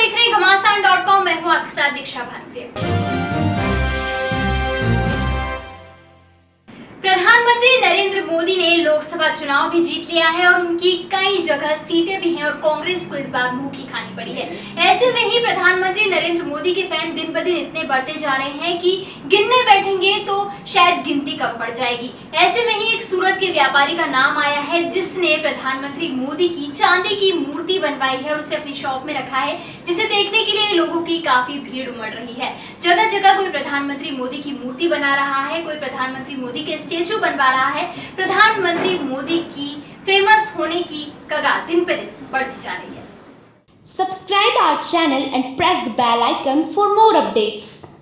देख रहे हैं घमासान डॉट कॉम मैं हूँ आपके साथ दीक्षा भानुप्रिया। प्रधानमंत्री नरेंद्र मोदी ने लोकसभा चुनाव भी जीत लिया है और उनकी कई जगह सीटें भी हैं और कांग्रेस को इस बार मुँह की खानी पड़ी है। ऐसे में ही प्रधानमंत्री नरेंद्र मोदी के फ़ैन दिन ब दिन इतने बढ़ते जा रहे हैं कि गिनने बैठेंगे तो शायद कम पड़ जाएगी। ऐसे में ही एक सूरत के व्यापारी का नाम आया है, जिसने प्रधानमंत्री मोदी की चांदी की मूर्ति बनवाई है और उसे अपनी शॉप में रखा है, जिसे देखने के लिए लोगों की काफ़ी भीड़ उमड़ रही है। जगह जगह कोई प्रधानमंत्री मोदी की मूर्ति बना रहा है, कोई प्रधानमंत्री मोदी के स्टेचू बनवा रहा है, प्रधानमंत्री मोदी की फ़ेमस होने की कगार दिन पे दिन बढ़ती जा रही है। Subscribe our channel and press the bell icon for more updates.